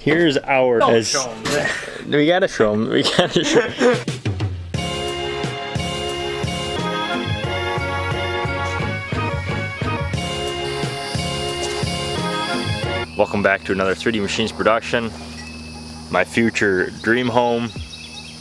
Here's our. Don't as- show 'em. We gotta show them. We gotta show. Welcome back to another 3D Machines production. My future dream home.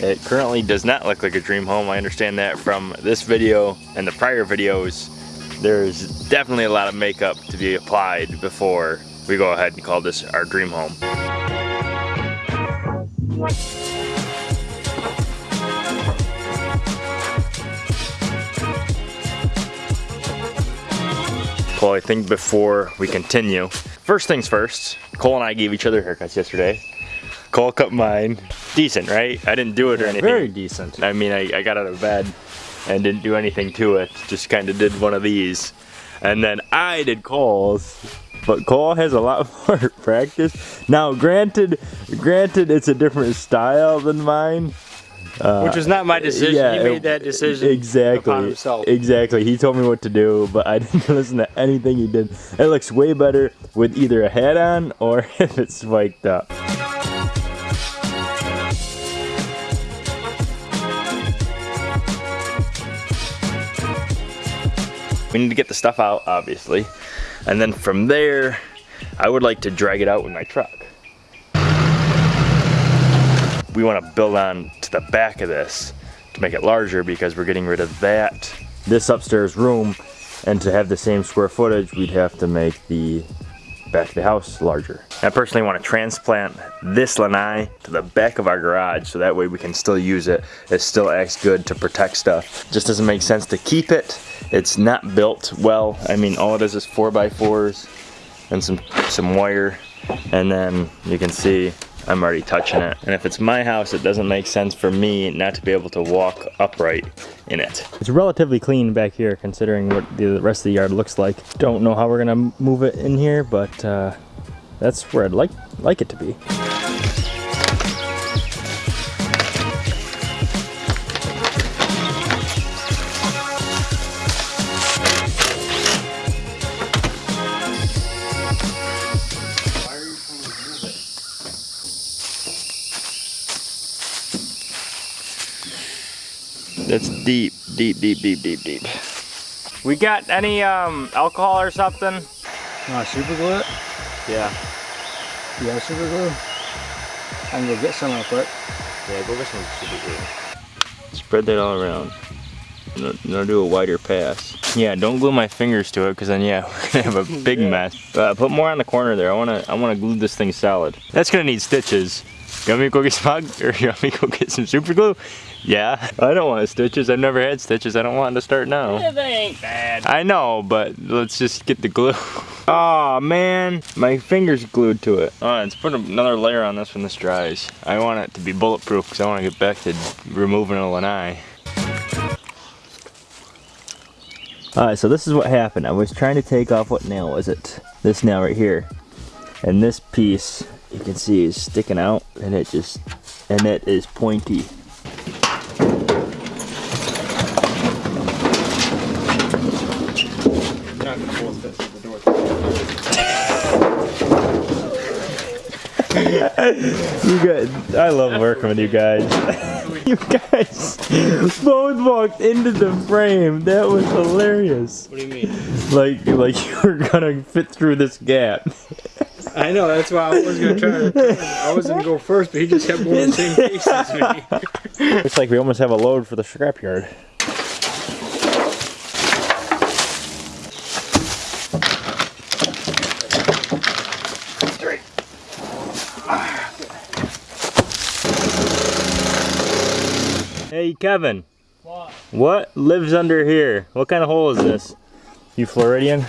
It currently does not look like a dream home. I understand that from this video and the prior videos. There's definitely a lot of makeup to be applied before we go ahead and call this our dream home. Well, I think before we continue, first things first, Cole and I gave each other haircuts yesterday. Cole cut mine. Decent, right? I didn't do it or anything. Very decent. I mean, I, I got out of bed and didn't do anything to it. Just kind of did one of these. And then I did Cole's. But Cole has a lot more practice. Now, granted, granted, it's a different style than mine. Uh, Which was not my decision. yeah, he made that decision exactly. upon himself. Exactly. He told me what to do, but I didn't listen to anything he did. It looks way better with either a hat on or if it's spiked up. We need to get the stuff out, obviously. And then from there, I would like to drag it out with my truck. We want to build on to the back of this to make it larger because we're getting rid of that. This upstairs room, and to have the same square footage, we'd have to make the back of the house larger. I personally want to transplant this lanai to the back of our garage so that way we can still use it. It still acts good to protect stuff. Just doesn't make sense to keep it. It's not built well. I mean, all it is is four by fours and some, some wire. And then you can see I'm already touching it. And if it's my house, it doesn't make sense for me not to be able to walk upright in it. It's relatively clean back here considering what the rest of the yard looks like. Don't know how we're gonna move it in here, but uh, that's where I'd like, like it to be. That's deep, deep, deep, deep, deep, deep. We got any um, alcohol or something? Uh, super glue it? Yeah. You got super glue? I can go get some real quick. Yeah, go get some super glue. Spread that all around. I'm gonna do a wider pass. Yeah, don't glue my fingers to it, because then yeah, we're gonna have a big mess. Uh, put more on the corner there. I wanna, I wanna glue this thing solid. That's gonna need stitches. You want me to go get some, or you want me to go get some super glue? Yeah, I don't want stitches. I've never had stitches. I don't want to start now. they ain't bad. I know, but let's just get the glue. oh man, my finger's glued to it. All right, let's put another layer on this when this dries. I want it to be bulletproof because I want to get back to removing a lanai. Alright, so this is what happened. I was trying to take off, what nail was it? This nail right here. And this piece, you can see is sticking out and it just, and it is pointy. You guys, I love working with you guys. you guys both walked into the frame. That was hilarious. What do you mean? Like, like you were gonna fit through this gap. I know, that's why I was gonna try to. I was gonna go first, but he just kept going the same pace as me. Looks like we almost have a load for the scrapyard. Hey Kevin, What? what lives under here? What kind of hole is this? You Floridian?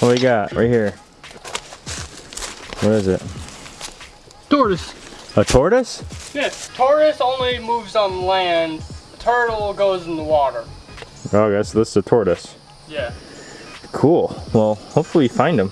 What we got right here? What is it? Tortoise. A tortoise? Yes, tortoise only moves on land. Turtle goes in the water. Oh, I guess this is a tortoise. Yeah. Cool. Well, hopefully we find him.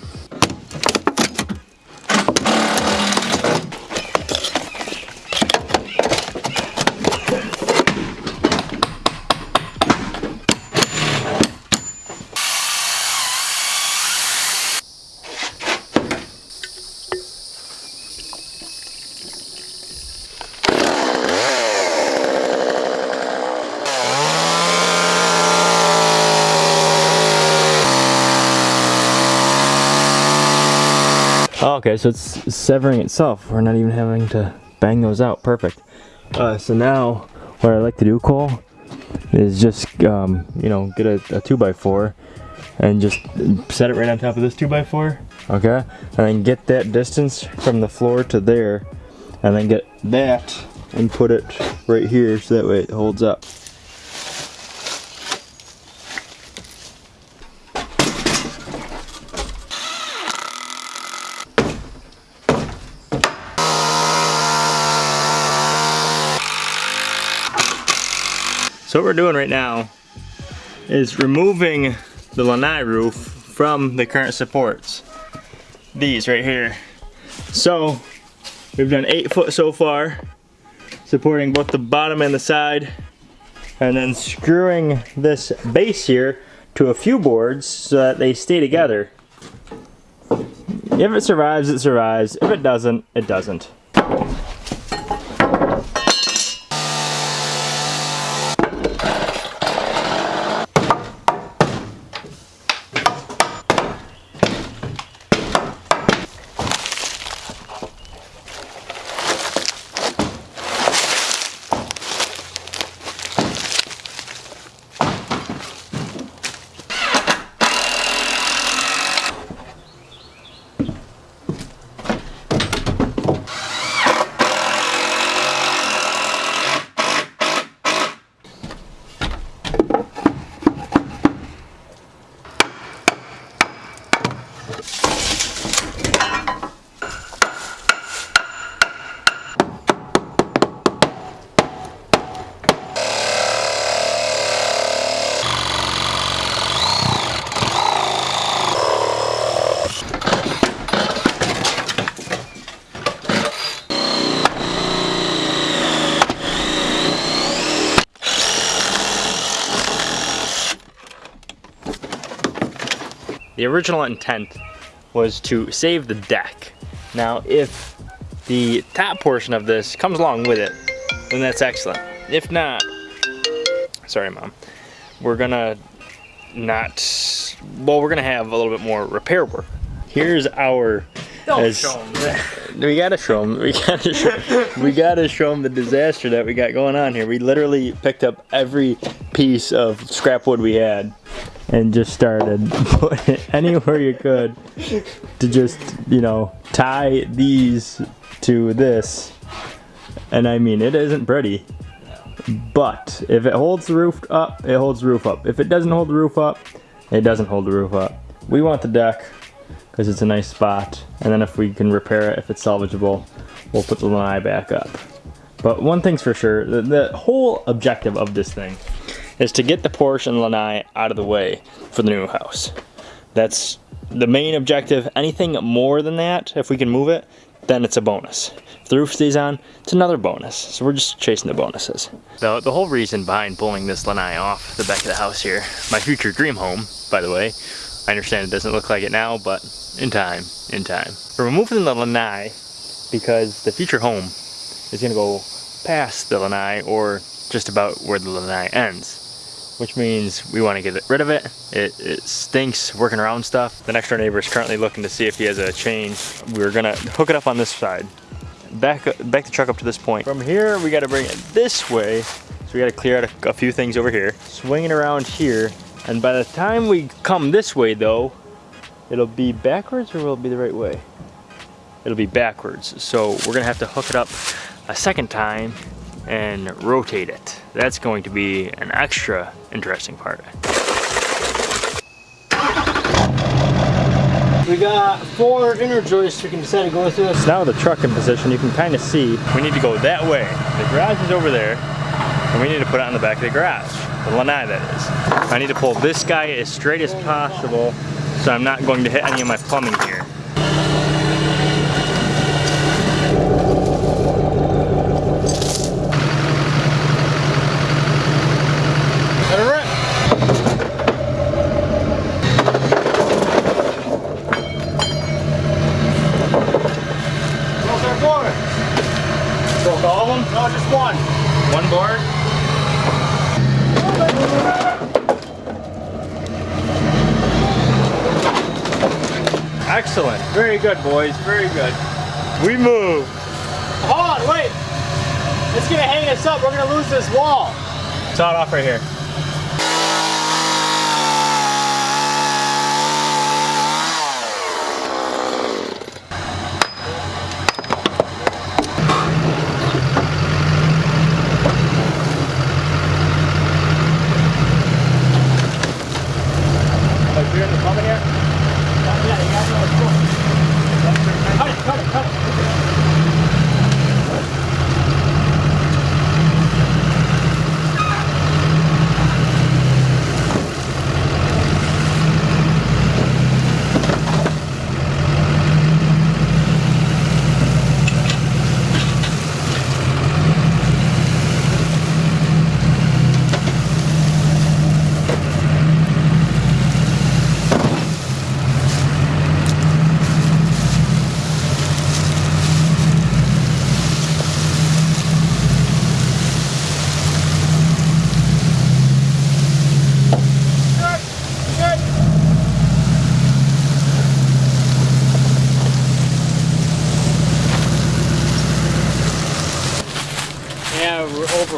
Oh, okay, so it's severing itself. We're not even having to bang those out. Perfect. Uh, so now, what I like to do, Cole, is just, um, you know, get a, a 2x4 and just set it right on top of this 2x4. Okay? And then get that distance from the floor to there. And then get that and put it right here so that way it holds up. What we're doing right now is removing the lanai roof from the current supports. These right here. So we've done eight foot so far, supporting both the bottom and the side, and then screwing this base here to a few boards so that they stay together. If it survives, it survives. If it doesn't, it doesn't. The original intent was to save the deck. Now, if the top portion of this comes along with it, then that's excellent. If not, sorry mom, we're gonna not, well, we're gonna have a little bit more repair work. Here's our, Don't as- show 'em that. We gotta show them, we gotta show, we gotta show them the disaster that we got going on here. We literally picked up every piece of scrap wood we had and just started putting anywhere you could to just, you know, tie these to this. And I mean, it isn't pretty. But if it holds the roof up, it holds the roof up. If it doesn't hold the roof up, it doesn't hold the roof up. We want the deck because it's a nice spot. And then if we can repair it, if it's salvageable, we'll put the lanai back up. But one thing's for sure, the, the whole objective of this thing is to get the porch and lanai out of the way for the new house. That's the main objective. Anything more than that, if we can move it, then it's a bonus. If the roof stays on, it's another bonus. So we're just chasing the bonuses. The, the whole reason behind pulling this lanai off the back of the house here, my future dream home, by the way, I understand it doesn't look like it now, but in time, in time. We're removing the lanai because the future home is gonna go past the lanai or just about where the lanai ends which means we want to get rid of it. it. It stinks working around stuff. The next door neighbor is currently looking to see if he has a chain. We're gonna hook it up on this side. Back, back the truck up to this point. From here, we gotta bring it this way. So we gotta clear out a, a few things over here. Swing it around here. And by the time we come this way though, it'll be backwards or will it be the right way? It'll be backwards. So we're gonna have to hook it up a second time and rotate it. That's going to be an extra interesting part. We got four inner joists we can decide to go through. So now with the truck in position, you can kind of see we need to go that way. The garage is over there, and we need to put it on the back of the garage. The lanai, that is. I need to pull this guy as straight as possible so I'm not going to hit any of my plumbing here. Let it rip. What's our? Broke all of them? No, just one. One board? Excellent. Very good, boys. Very good. We move. Hold on, wait. It's gonna hang us up. We're gonna lose this wall. Saw it off right here.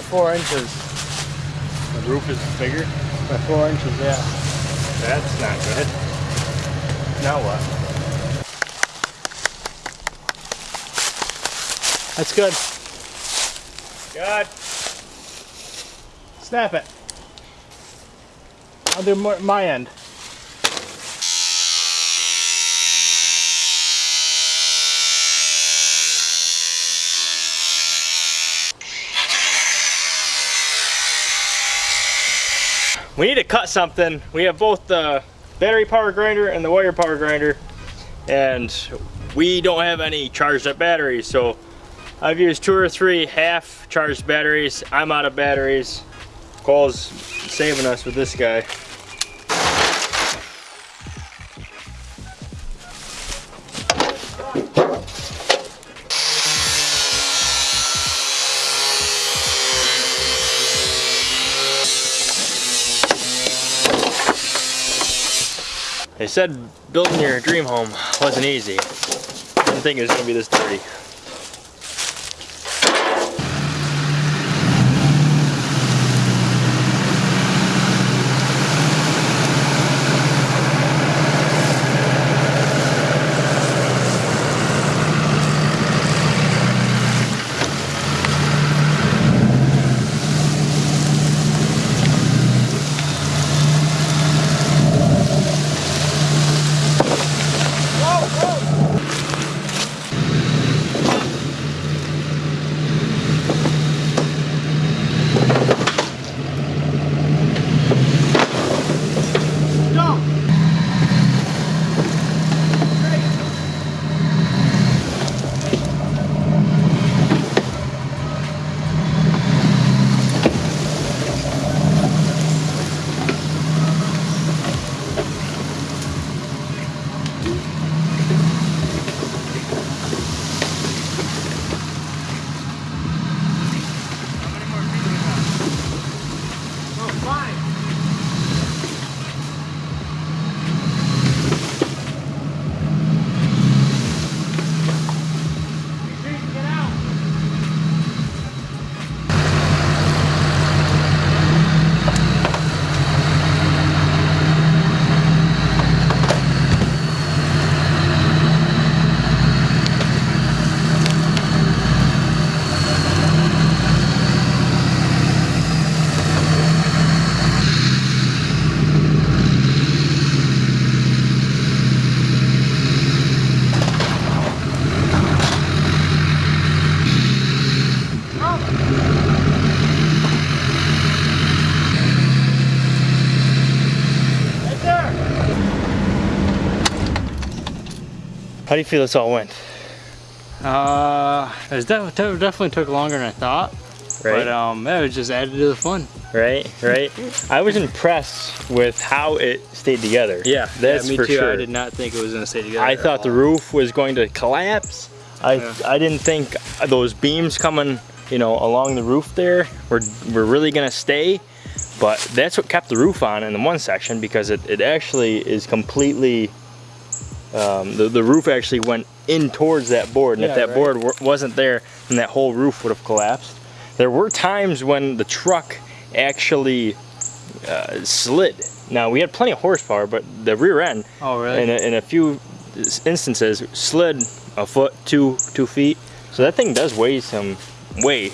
Four inches. The roof is bigger. By four inches, yeah. That's not good. Now what? That's good. Good. Snap it. I'll do more, my end. We need to cut something. We have both the battery power grinder and the wire power grinder. And we don't have any charged up batteries. So I've used two or three half charged batteries. I'm out of batteries. Cole's saving us with this guy. They said building your dream home wasn't easy. I Didn't think it was gonna be this dirty. How do you feel this all went? Uh, it def- def- definitely took longer than I thought. Right. But um, it was just added to the fun. right, right. I was impressed with how it stayed together. Yeah, that's me for too. sure. I did not think it was gonna stay together. I thought the roof was going to collapse. I Yeah. I didn't think those beams coming, you know, along the roof there were were really gonna stay. But that's what kept the roof on in the one section because it, it actually is completely um, the, the roof actually went in towards that board. And if that right. board wasn't there, then that whole roof would have collapsed. There were times when the truck actually uh, slid. Now, we had plenty of horsepower, but the rear end, Oh, in, a, in a few instances, slid a foot, two, two feet. So that thing does weigh some, weigh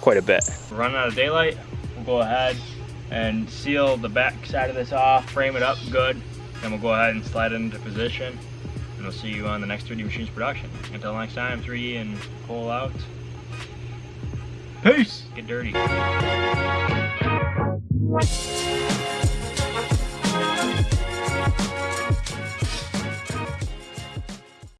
quite a bit. We're running out of daylight. We'll go ahead and seal the back side of this off, frame it up good, and we'll go ahead and slide it into position. And we'll see you on the next 3D Machines production. Until next time, 3D and pull out. Peace! Get dirty.